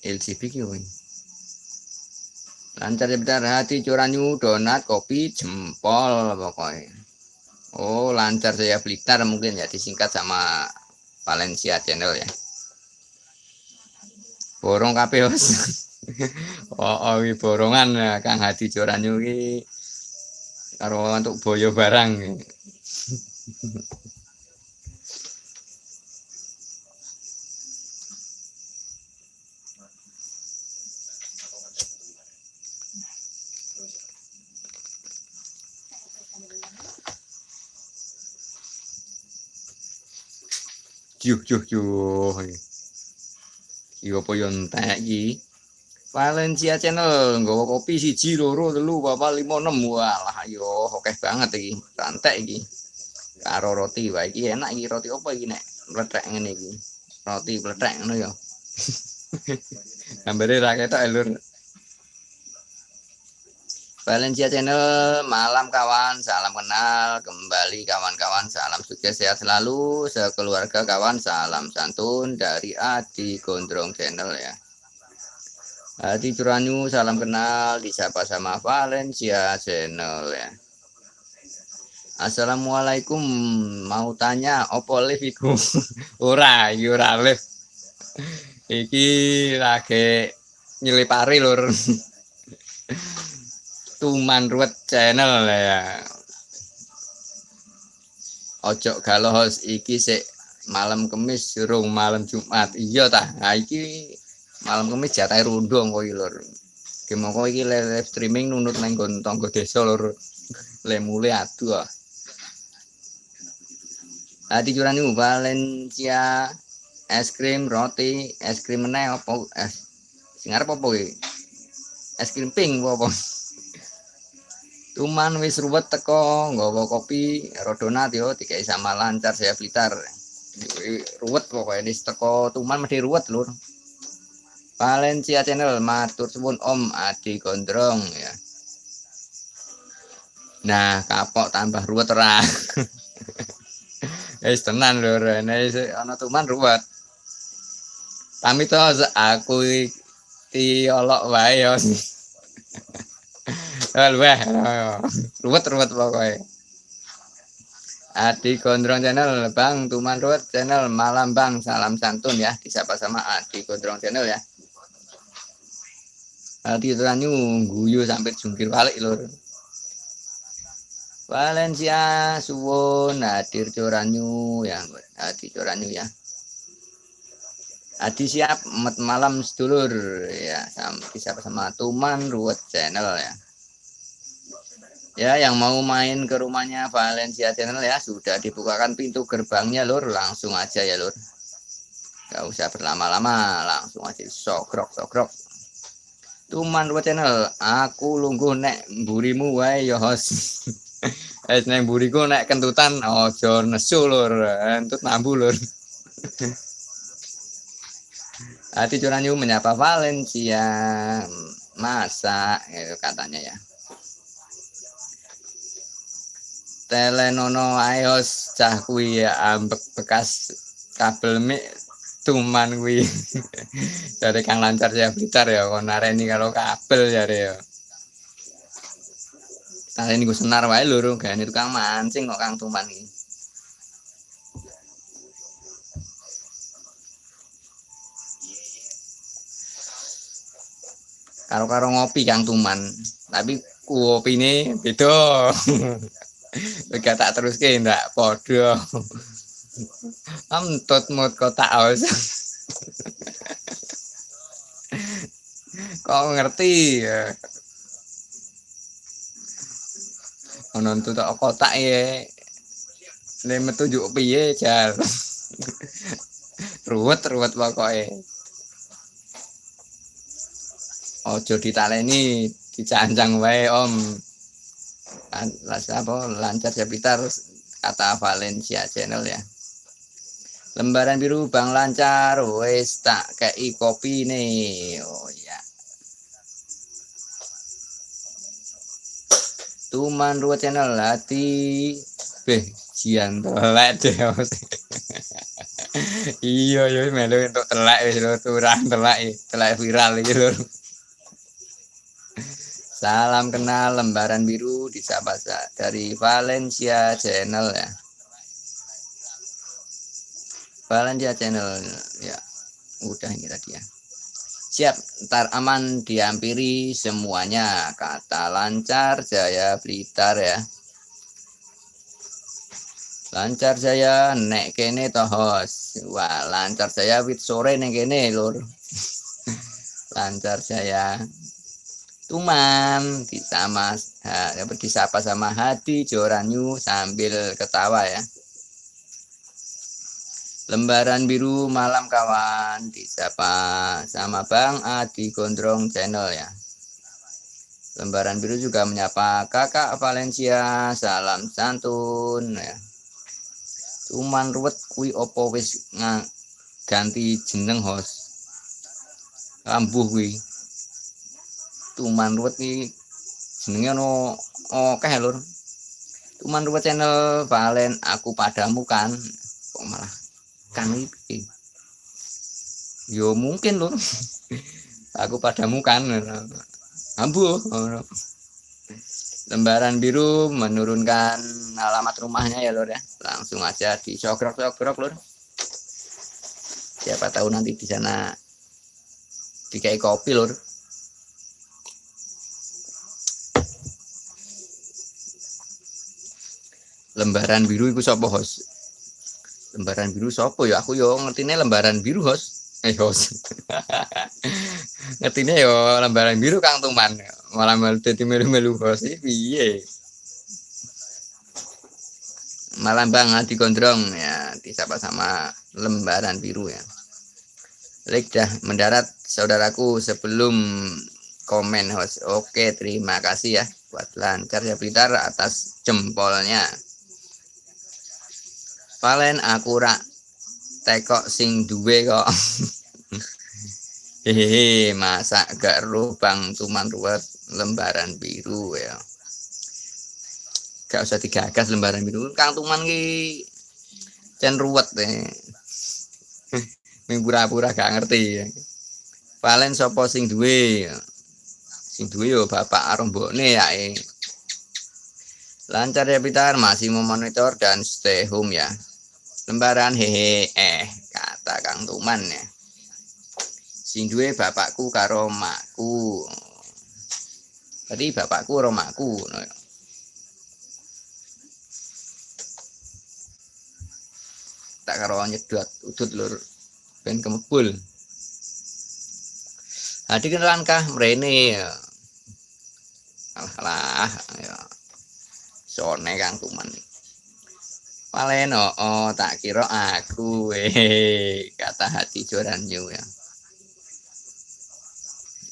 A: LGB ki Lancar ya hati curanyu donat kopi jempol pokoknya. Oh lancar saya Blitar mungkin ya disingkat sama Valencia channel ya. Borong kabeh oh, oh borongan ya Kang Hadi Joranyu iki karo untuk boyo barang. juh juh juh iya apa yo entek Valencia channel nggawa kopi siji loro telu papat lima enam walah yo oke banget iki santai iki karo roti wae iki enak iki roti apa iki nek mlethek ngene iki roti mlethek ngono ya gambare ra ketok ya, lur Valencia Channel, malam kawan, salam kenal, kembali kawan-kawan, salam sukses sehat selalu, sekeluarga kawan, salam santun dari Adi Gondrong Channel ya. Adi Curanyu, salam kenal, disapa sama Valencia Channel ya. Assalamualaikum, mau tanya, opo live iku? ora, ora live. Iki lagi nyelipari lur. Tuman Ruwet channel ya. Ojo galos iki sik malam kemis surung malam Jumat. Iya tah. Nah iki malam kemis jatah rundong kok iki lur. Gemoko iki live streaming nunut nang nggon tangga desa lur. Le mule adu ah. Ati juran Valencia es krim roti es krim meneh opo es sing arep opo iki? Es krim pink apa? Tuman wis ruwet teko nggawa kopi rodonat yo dikai sama lancar saya Blitar. Ruwet pokoknya di teko Tuman mesti ruwet lur. Valencia channel matur suwun Om Adi Gondrong ya. Nah, kapok tambah ruwet ora. Wis tenan lur, nek ana Tuman ruwet. Pamit aku iki olok wae yo. Wah, ruwet-ruwet pokoknya. Adi Gondrong Channel, Bang Tuman Ruwet Channel, Malam Bang, salam santun ya, disapa sama Adi Gondrong Channel ya. Adi Turanyu, guyu sampai jungkir balik lur. Valencia, Suwon, Hadir Coranyu, ya, Adi Coranyu ya. Adi siap, malam sedulur ya, sama, disapa sama Tuman Ruwet Channel ya ya yang mau main ke rumahnya Valencia Channel ya sudah dibukakan pintu gerbangnya lur. Langsung aja ya lur. Gak usah berlama-lama langsung aja. Sokrok sokrok Tuman dua channel aku lungguh nek burimu wae ya host es nek buriku nek kentutan ojo nesu lur. Entut nambu lur. Hati curanyu menyapa Valencia. Masa itu katanya ya telenono ayos cah kuwi ya ambek bekas kabel mik tuman kuwi dari kang lancar ya blitar ya kon nareni kalau kabel jare ya Tadi ini gue senar wae lho, gak ini tukang mancing kok kang tuman ini. Karo-karo ngopi kang tuman, tapi kopi ini beda. Gak tak terus ke ndak podo. Amtut mut kotak aus. Kok ngerti ya? Ono tak kotak ya. Nek metu juk piye jal. ruwet ruwet pokoknya. Ojo ditaleni dicancang wae om apa lancar Japitar kata Valencia channel ya. Lembaran biru bang lancar. Wes tak kayak kopi nih oh ya tuman dua channel hati. Beh jian telek deh iya iya melu untuk telek wis turang telek telek viral lho Salam kenal lembaran biru di Sabasa dari Valencia Channel ya. Valencia Channel ya. Udah ini tadi ya. Siap, ntar aman diampiri semuanya. Kata lancar Jaya Blitar ya. Lancar Jaya nek kene tohos. Wah, lancar Jaya wit sore nek kene lur. lancar Jaya Tuman disama ha, disapa sama Hadi Joranyu sambil ketawa ya. lembaran biru malam kawan disapa sama Bang Adi Gondrong channel ya. Lembaran biru juga menyapa kakak Valencia salam santun ya. Cuman ruwet kui opo wis ganti jeneng host kambuh kui tuman ruwet iki jenenge ono oke lur. Tuman ruwet channel Valen aku padamu kan. Kok malah kan iki? Yo mungkin lur. Aku padamu kan. Ambuh lembaran biru menurunkan alamat rumahnya ya lur ya. Langsung aja dicogrok-cogrok lur. Siapa tahu nanti di sana dikai kopi lur lembaran biru itu sapa host lembaran biru sapa ya? Aku yo ngertine lembaran biru host eh host ngertine yo lembaran biru Kang Tuman. Malah malah dadi melu-melu host piye? Malam bang di gondrong ya disapa sama lembaran biru ya. Lek dah mendarat saudaraku sebelum komen host oke terima kasih ya buat lancar ya Blitar atas jempolnya Valen aku rak tekok sing duwe kok. Hehehe masa gak roh bang tuman ruwet lembaran biru ya. Gak usah digagas lembaran biru kang tuman ki cen ruwet deh ming pura-pura gak ngerti Valen sopo sing duwe sing duwe yo bapak arombone ya eh. lancar ya Pitar. Masih memonitor dan stay home ya lembaran hehe eh kata Kang Tuman ya sing bapakku karo makku tadi bapakku karo makku no. tak karo nyedot udut lur ben kemebul Hadi kan langkah mrene ya. Alah ya. Sone Kang Tuman. Palen oh, tak kira aku eh kata hati joranyu ya.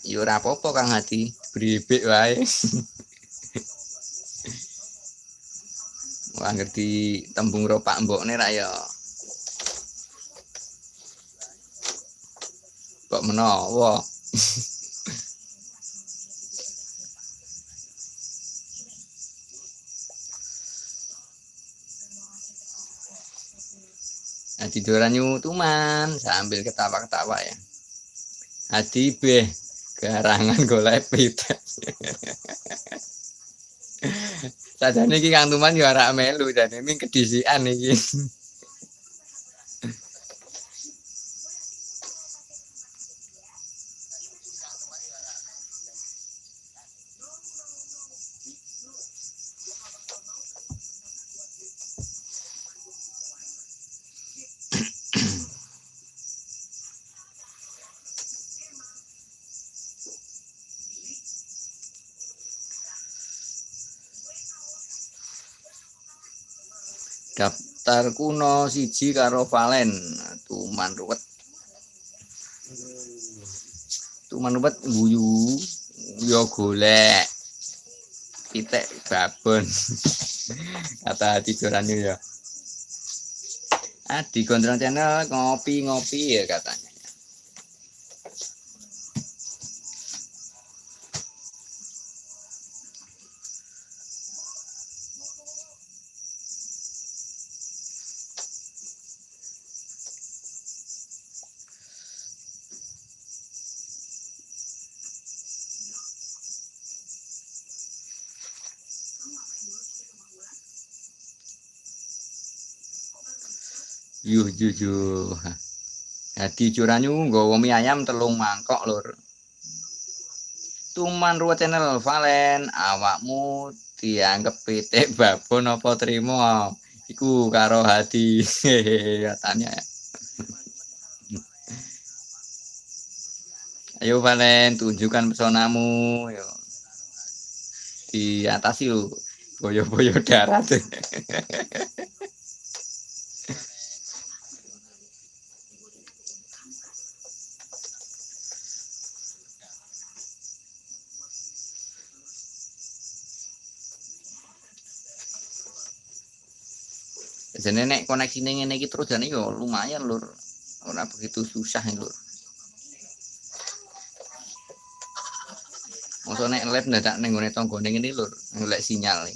A: Yo ora apa-apa Kang Hati, bribik wae. Wah ngerti tembung ropak mbokne ra ya. Kok menawa? Adi Doranyu Tuman sambil ketawa-ketawa ya. Adi beh garangan golek pites. Sajane iki Kang Tuman yo melu dan ini kedisian iki. daftar kuno siji karo Valen. Tuman ruwet. Tuman ruwet guyu yo golek. Pitek babon. Kata jorannya ya ah di gondrong channel ngopi-ngopi ya katanya yuh jadi curanyu nggawa mie ayam telung mangkok lur. Tuman ruwet channel Valen awakmu dianggap pitik babon apa terima iku karo hati katanya ya. Ayo Valen tunjukkan pesonamu. Yo. Di atas yuk boyo-boyo darat jadi nek koneksi ngene iki terus jane yo lumayan lur ora begitu susah lur Masa nek live ndadak ning gone tanggane ngene lur, golek sinyal.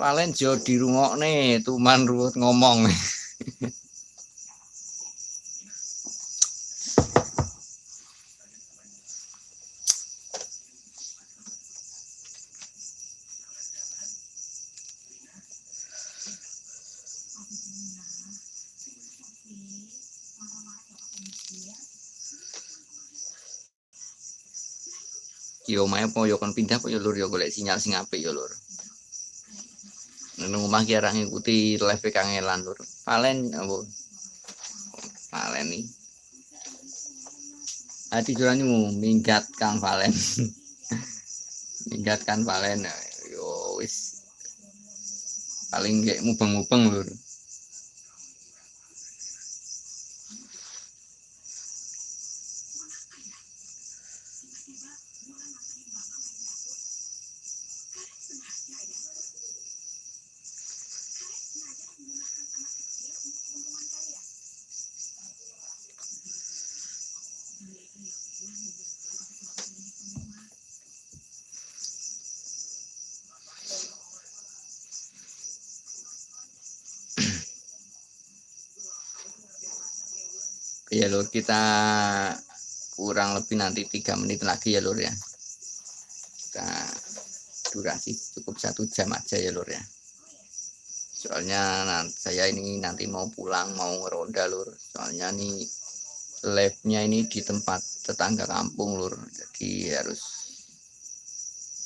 A: Valen jo dirungokne tuman ruwet ngomong. yo mae po yo kon pindah po yo lur yo golek sinyal sing apik yo lur. Nang omah ki arek ngikuti live kangelan lur. Palen apa? Palen nih hati juranmu minggat kang palen minggat kan palen yo wis. Paling kayak mubeng-mubeng lur kita kurang lebih nanti tiga menit lagi ya lur ya. Kita durasi cukup satu jam aja ya lur ya. Soalnya nanti, saya ini nanti mau pulang mau ngeronda lur. Soalnya nih live-nya ini di tempat tetangga kampung lur. Jadi harus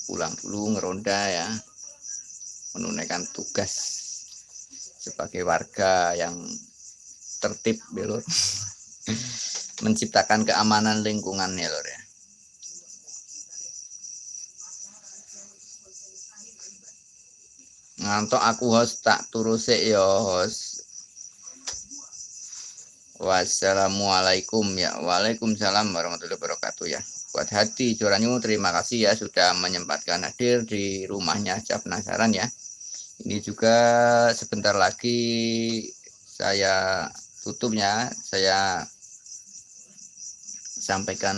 A: pulang dulu ngeronda ya. Menunaikan tugas sebagai warga yang tertib ya lur menciptakan keamanan lingkungan ya lor ya. Ngantok aku host tak turuse ya host. Wassalamualaikum ya. Waalaikumsalam warahmatullahi wabarakatuh ya. Buat hati curanyu terima kasih ya sudah menyempatkan hadir di rumahnya Cap penasaran ya. Ini juga sebentar lagi saya tutupnya saya sampaikan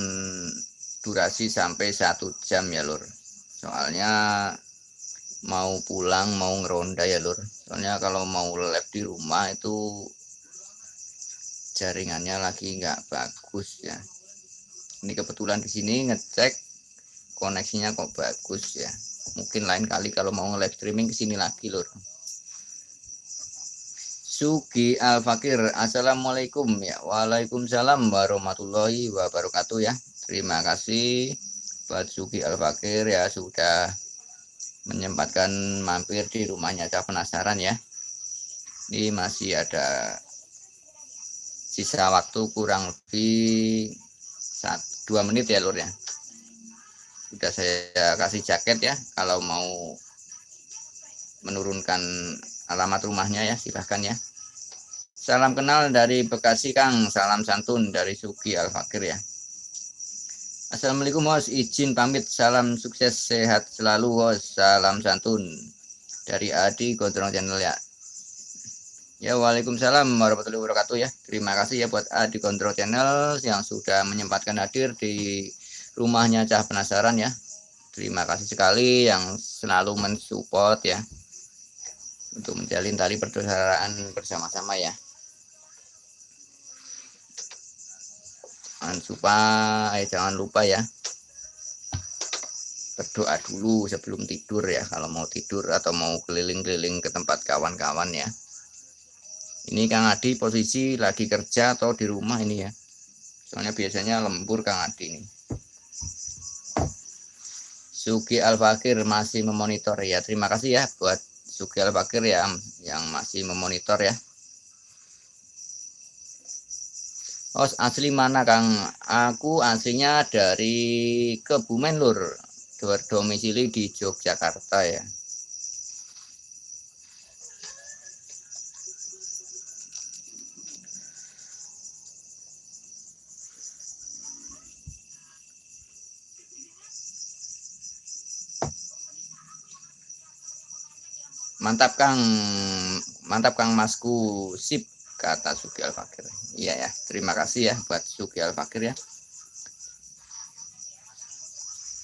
A: durasi sampai satu jam ya lur. Soalnya mau pulang mau ngeronda ya lur. Soalnya kalau mau live di rumah itu jaringannya lagi nggak bagus ya. Ini kebetulan di sini ngecek koneksinya kok bagus ya. Mungkin lain kali kalau mau live streaming ke sini lagi lur Sugi Al Fakir Assalamualaikum ya. Waalaikumsalam warahmatullahi wabarakatuh ya. Terima kasih buat Sugi Al Fakir ya sudah menyempatkan mampir di rumahnya. Saya penasaran ya. Ini masih ada sisa waktu kurang lebih dua menit ya lur ya. Sudah saya kasih jaket ya kalau mau menurunkan alamat rumahnya ya silahkan ya. Salam kenal dari Bekasi Kang. Salam santun dari Suki Al Fakir ya. Assalamualaikum bos izin pamit. Salam sukses sehat selalu bos salam santun dari Adi Gondrong Channel ya. Ya Waalaikumsalam warahmatullahi wabarakatuh ya. Terima kasih ya buat Adi Kontrol Channel yang sudah menyempatkan hadir di rumahnya Cah Penasaran ya. Terima kasih sekali yang selalu mensupport ya untuk menjalin tali persaudaraan bersama-sama ya. Jangan eh, jangan lupa ya. Berdoa dulu sebelum tidur ya kalau mau tidur atau mau keliling-keliling ke tempat kawan-kawan ya. Ini Kang Adi posisi lagi kerja atau di rumah ini ya? Soalnya biasanya lembur Kang Adi ini. Sugi Al-Fakir masih memonitor ya. Terima kasih ya buat Sukel Bakir ya yang masih memonitor ya. Oh asli mana Kang? Aku aslinya dari Kebumen Lur, berdomisili di Yogyakarta ya. Mantap Kang. Mantap Kang Masku. Sip kata Sugi Al Fakir. Iya ya. Terima kasih ya buat Sugi Al Fakir ya.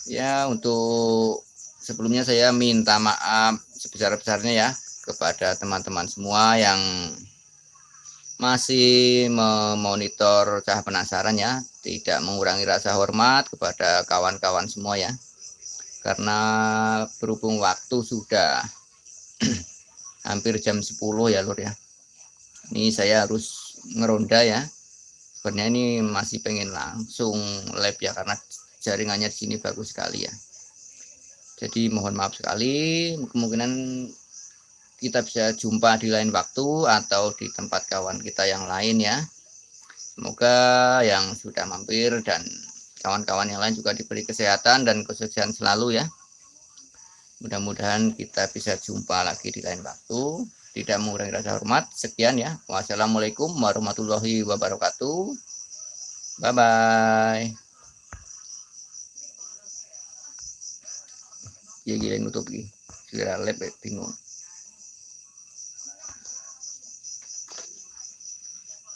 A: Ya untuk sebelumnya saya minta maaf sebesar-besarnya ya kepada teman-teman semua yang masih memonitor cah penasaran ya. Tidak mengurangi rasa hormat kepada kawan-kawan semua ya. Karena berhubung waktu sudah hampir jam 10 ya lur ya ini saya harus ngeronda ya sebenarnya ini masih pengen langsung live ya karena jaringannya di sini bagus sekali ya jadi mohon maaf sekali kemungkinan kita bisa jumpa di lain waktu atau di tempat kawan kita yang lain ya. Semoga yang sudah mampir dan kawan-kawan yang lain juga diberi kesehatan dan kesuksesan selalu ya. Mudah-mudahan kita bisa jumpa lagi di lain waktu. Tidak mengurangi rasa hormat. Sekian ya. Wassalamualaikum warahmatullahi wabarakatuh. Bye-bye. Ya gila nutup lagi. Segera lep bingung.